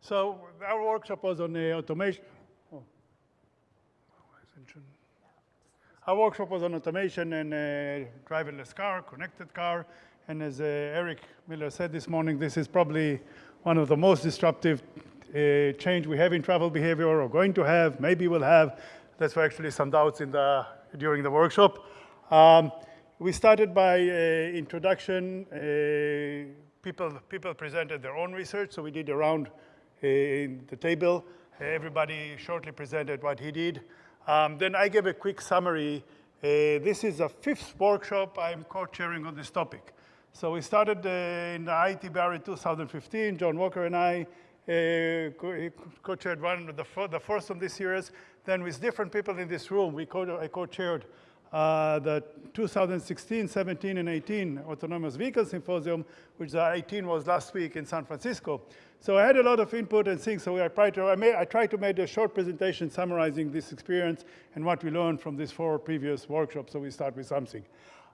So our workshop was on uh, automation. Oh. Our workshop was on automation and uh, driverless car, connected car. And as uh, Eric Miller said this morning, this is probably one of the most disruptive uh, change we have in travel behavior or going to have, maybe we'll have. That's why actually some doubts in the, during the workshop. Um, we started by uh, introduction. Uh, people, people presented their own research, so we did around uh, in the table. Everybody shortly presented what he did. Um, then I gave a quick summary. Uh, this is a fifth workshop I'm co-chairing on this topic. So we started uh, in the IATBR 2015, Joan Walker and I uh, co-chaired one, the, the first of this series. Then with different people in this room, we co- I co-chaired uh, the 2016, 17, and 18 Autonomous Vehicle Symposium, which the 18 was last week in San Francisco. So I had a lot of input and things, so I tried to, I, made, I tried to make a short presentation summarizing this experience and what we learned from these four previous workshops, so we start with something.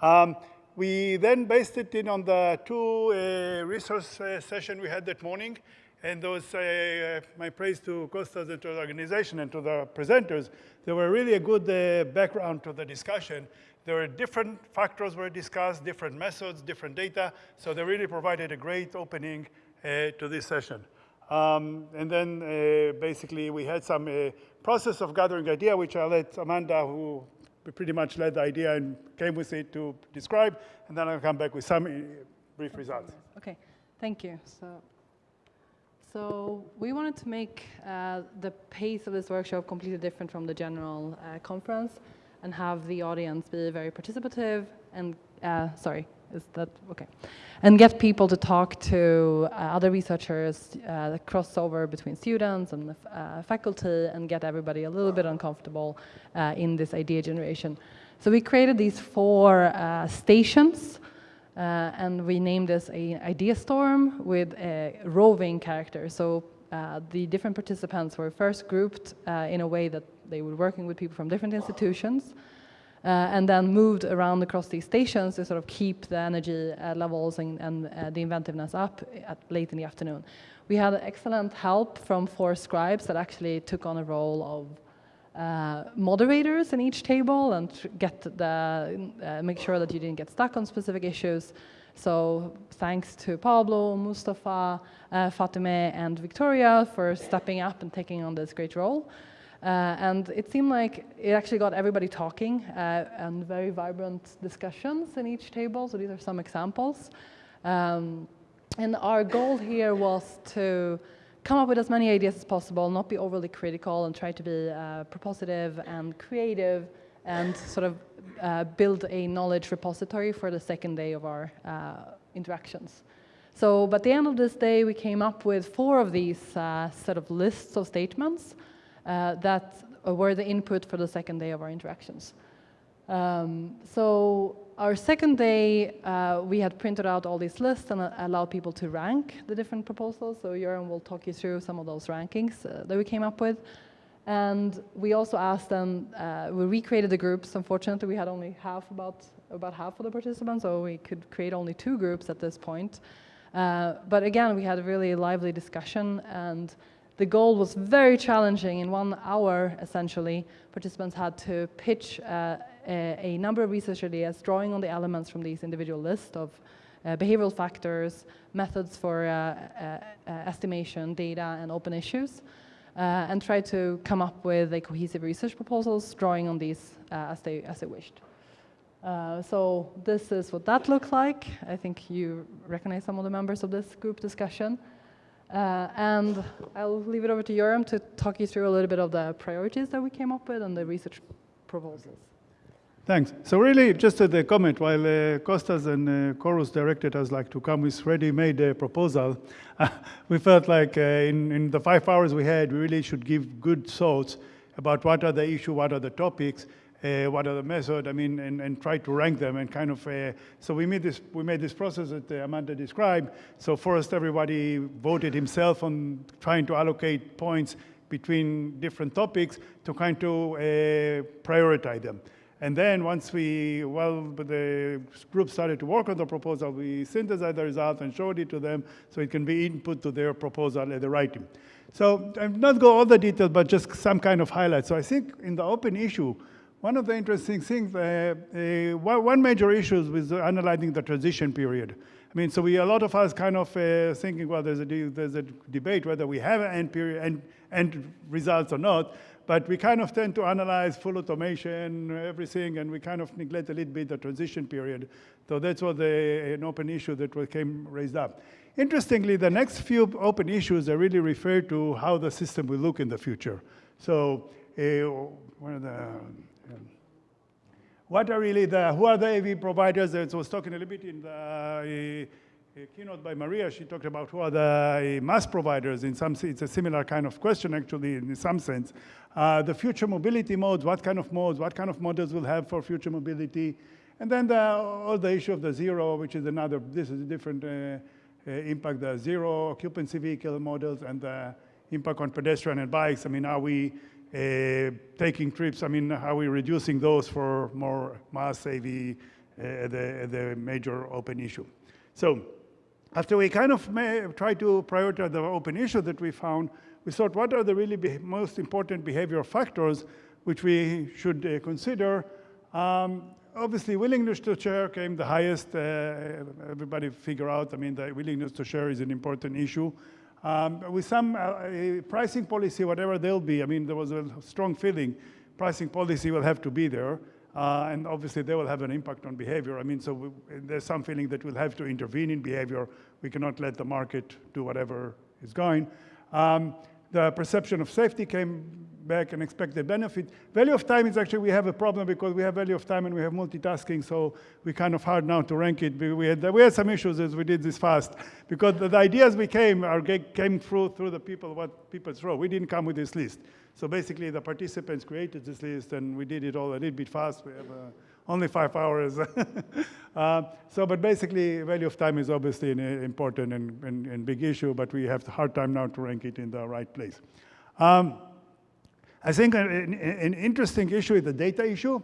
Um, we then based it in on the two uh, resource uh, session we had that morning, and those, uh, my praise to Costas and to the organization and to the presenters, they were really a good uh, background to the discussion. There were different factors were discussed, different methods, different data, so they really provided a great opening uh, to this session. Um, and then uh, basically we had some uh, process of gathering idea, which I'll let Amanda, who pretty much led the idea and came with it to describe, and then I'll come back with some uh, brief results. Okay, thank you. So. So we wanted to make uh, the pace of this workshop completely different from the general uh, conference and have the audience be very participative and, uh, sorry, is that, okay. And get people to talk to uh, other researchers, uh, crossover between students and uh, faculty and get everybody a little bit uncomfortable in this idea generation. So we created these four stations and we named this a idea storm with a roving character. So uh, the different participants were first grouped uh, in a way that they were working with people from different institutions, uh, and then moved around across these stations to sort of keep the energy uh, levels and, and uh, the inventiveness up at late in the afternoon. We had excellent help from four scribes that actually took on a role of uh, moderators in each table and get the, uh, make sure that you didn't get stuck on specific issues. So thanks to Pablo, Mustafa, uh, Fatime, and Victoria for stepping up and taking on this great role. Uh, and it seemed like it actually got everybody talking uh, and very vibrant discussions in each table. So these are some examples. Um, and our goal here was to come up with as many ideas as possible, not be overly critical, and try to be uh, propositive and creative, and sort of uh, build a knowledge repository for the second day of our uh, interactions. So, by the end of this day, we came up with four of these uh, set of lists of statements uh, that were the input for the second day of our interactions. Um, so our second day, uh, we had printed out all these lists and uh, allowed people to rank the different proposals. So Yoram will talk you through some of those rankings uh, that we came up with. And we also asked them, uh, we recreated the groups. Unfortunately, we had only half, about, about half of the participants, so we could create only two groups at this point. Uh, but again, we had a really lively discussion and the goal was very challenging. In one hour, essentially, participants had to pitch uh, a, number of research ideas, drawing on the elements from these individual lists of uh, behavioral factors, methods for uh, uh, uh estimation, data, and open issues, uh, and try to come up with a cohesive research proposals, drawing on these as, they, as they wished. so this is what that looked like. I think you recognize some of the members of this group discussion. Uh, and I'll leave it over to Yoram to talk you through a little bit of the priorities that we came up with and the research proposals. Thanks. So really, just a comment, while uh, Costas and uh, Chorus directed us like to come with ready-made uh, proposal, we felt like uh, in, in the five hours we had, we really should give good thoughts about what are the issue, what are the topics, uh, what are the methods, I mean, and, and try to rank them and kind of, uh, so we made this, we made this process that Amanda described. So first everybody voted himself on trying to allocate points between different topics to kind of prioritize them. And then once we, well, the group started to work on the proposal, we synthesized the result and showed it to them so it can be input to their proposal at the writing. So I'll not go all the details, but just some kind of highlights. So I think in the open issue, one of the interesting things, uh, uh, one major issue is analyzing the transition period. I mean, so we, a lot of us kind of uh, thinking, well, there's a, there's a debate whether we have an end period, end, end results or not, but we kind of tend to analyze full automation, everything, and we kind of neglect a little bit the transition period. So that's what an open issue that was- came raised up. Interestingly, the next few open issues are really refer to how the system will look in the future. So, uh, one of the, um, what are really the, who are the AV providers? I was talking a little bit in the uh, keynote by Maria. She talked about who are the uh, MaaS providers. In some, it's a similar kind of question actually in some sense. Uh, the future mobility modes, what kind of modes, what kind of models we'll have for future mobility. And then the, all the issue of the zero, which is another, this is a different uh, impact, the zero occupancy vehicle models and the impact on pedestrian and bikes. I mean, are we taking trips? I mean, are we reducing those for more mass AV, the, the major open issue? So after we kind of try to prioritize the open issue that we found, we thought what are the really most important behavioral factors which we should uh, consider. Um, obviously, willingness to share came the highest. Uh, everybody figure out, I mean, the willingness to share is an important issue. Um, with some uh, uh, pricing policy, whatever they'll be, I mean, there was a strong feeling pricing policy will have to be there. Uh, and obviously, they will have an impact on behavior. I mean, so we, there's some feeling that we'll have to intervene in behavior. We cannot let the market do whatever is going. Um, the perception of safety came back and expect the benefit. Value of time is actually, we have a problem because we have value of time and we have multitasking, so we kind of hard now to rank it. We had, we had some issues as we did this fast because the, ideas we came are, came through through the people, what people throw. We didn't come with this list. So basically the participants created this list and we did it all a little bit fast. We have uh, only five hours. uh, so, but basically value of time is obviously an uh, important and, and, and, big issue, but we have a hard time now to rank it in the right place. Um, I think an, an, interesting issue is the data issue.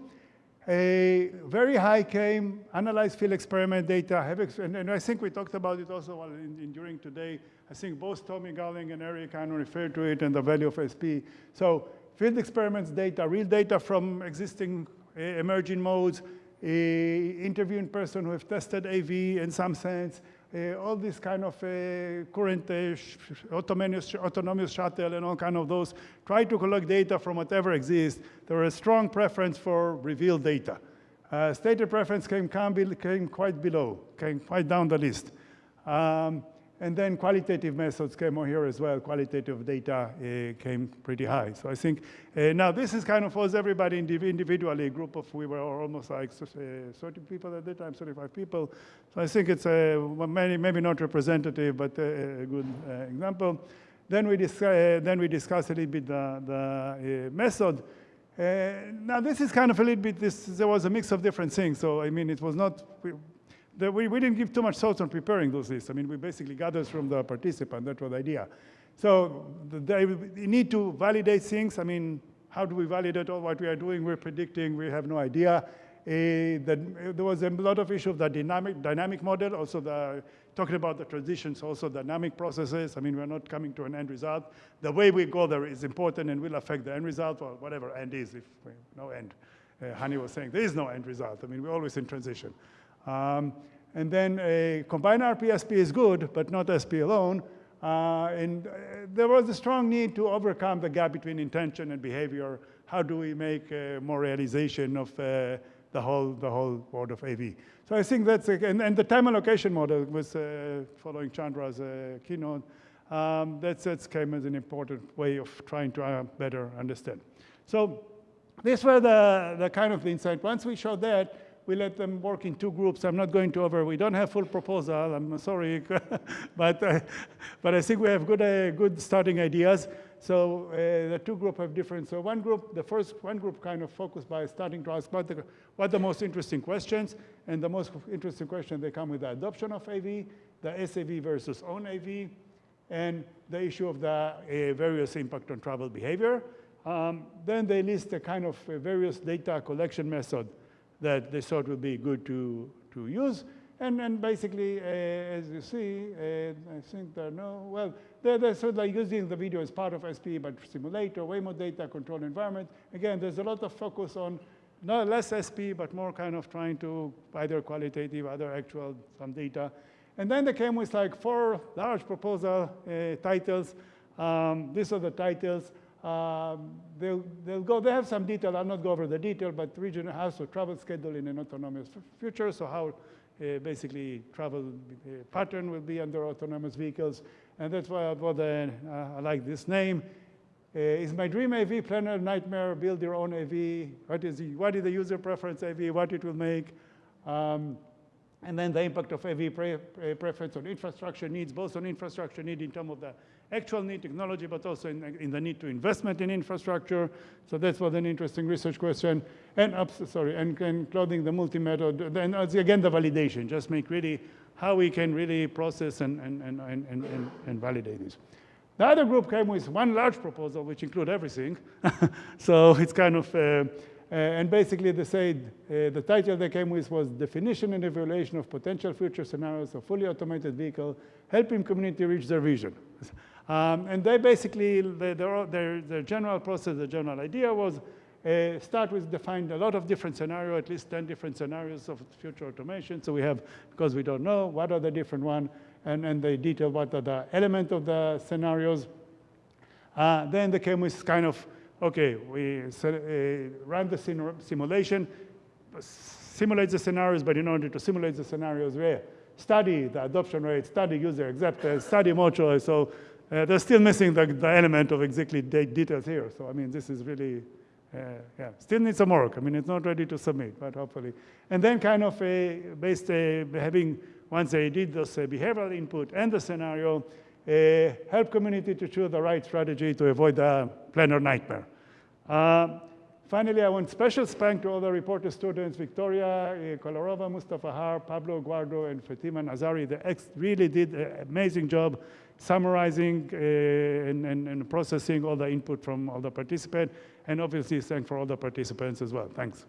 A very high came, analyze field experiment data, and, and, I think we talked about it also in, in during today. I think both Tommy Garling and Eric of referred to it and the value of SP. So field experiments data, real data from existing uh, emerging modes, uh, interviewing person who have tested AV in some sense, all these kind of uh, current uh, autonomous, autonomous shuttle and all kind of those, try to collect data from whatever exists. There a strong preference for revealed data. Uh, stated preference came, came quite below, came quite down the list. Um, and then qualitative methods came on here as well. Qualitative data uh, came pretty high. So I think, uh, now this is kind of was everybody individually, a group of, we were almost like uh, 30 people at the time, 35 people. So I think it's a, many, maybe not representative, but a, good example. Then we, then we discussed a little bit the, the method. now this is kind of a little bit, this, there was a mix of different things. So I mean, it was not, we, we didn't give too much thought on preparing those lists. I mean, we basically gathered from the participant. That was the idea. So they, need to validate things. I mean, how do we validate all what we are doing? We're predicting. We have no idea. Uh, the, there was a lot of issue of the dynamic, dynamic model, also the, talking about the transitions, also dynamic processes. I mean, we're not coming to an end result. The way we go there is important and will affect the end result, or whatever end is, if no end. Uh, Hani was saying there is no end result. I mean, we're always in transition. Um, and then a combined RPSP is good, but not SP alone. Uh, and uh, there was a strong need to overcome the gap between intention and behavior. How do we make uh, more realization of uh, the whole the whole world of AV? So I think that's a, and, and the time allocation model was uh, following Chandra's uh, keynote. Um, that's that came as an important way of trying to better understand. So these were the, the kind of insight. Once we showed that, we let them work in two groups. I'm not going to over, we don't have full proposal, I'm sorry, but, uh, but I think we have good, uh, good starting ideas. So uh, the two groups have different, so one group, the first, one group kind of focused by starting to ask what the, what the most interesting questions, and the most interesting question, they come with the adoption of AV, the SAV versus own AV, and the issue of the uh, various impact on travel behavior. Um, then they list a kind of uh, various data collection method that they thought would be good to, to use. And, and basically, uh, as you see, uh, I think there are no, well, they're, they're sort of like using the video as part of SP, but simulator, way more data control environment. Again, there's a lot of focus on not less SP, but more kind of trying to either qualitative, either actual, some data. And then they came with like four large proposal uh, titles. Um, these are the titles. Um, they'll, they'll go, they have some detail, I'll not go over the detail, but regional house or travel schedule in an autonomous future, so how uh, basically travel uh, pattern will be under autonomous vehicles. And that's why I, uh, I like this name. Uh, is my dream AV planner nightmare? Build your own AV. What is, the, what is the user preference AV? What it will make? Um, and then the impact of AV pre preference on infrastructure needs, both on infrastructure need in terms of the actual need technology, but also in, in, the need to investment in infrastructure. So that's was an interesting research question. And ups, sorry, and, and clothing the multi-method. Then uh, again the validation, just make really how we can really process and, and, and, and, and, and validate this. The other group came with one large proposal, which include everything. so it's kind of, uh, uh, and basically they said, uh, the title they came with was Definition and Evaluation of Potential Future Scenarios of Fully Automated Vehicle, Helping Community Reach Their Vision. Um, and they basically, their, their, their, general process, the general idea was uh, start with define a lot of different scenarios, at least 10 different scenarios of future automation. So we have, because we don't know, what are the different one, and, and they detail what are the element of the scenarios. Uh, then they came with kind of, okay, we uh, run the sim simulation, simulate the scenarios, but in order to simulate the scenarios, we study the adoption rate, study user acceptance, study choice. So uh, they're still missing the, the element of exactly de details here. So I mean, this is really, uh, yeah, still needs some work. I mean, it's not ready to submit, but hopefully. And then kind of a, based uh, having, once they did this uh, behavioral input and the scenario, uh, help community to choose the right strategy to avoid the planner nightmare. Uh, finally, I want special thanks to all the reporter students, Victoria Kolarova, Mustafa Har, Pablo Guarda, and Fatima Nazari. They really did an amazing job summarizing uh, and, and, and, processing all the input from all the participants, and obviously thank for all the participants as well. Thanks.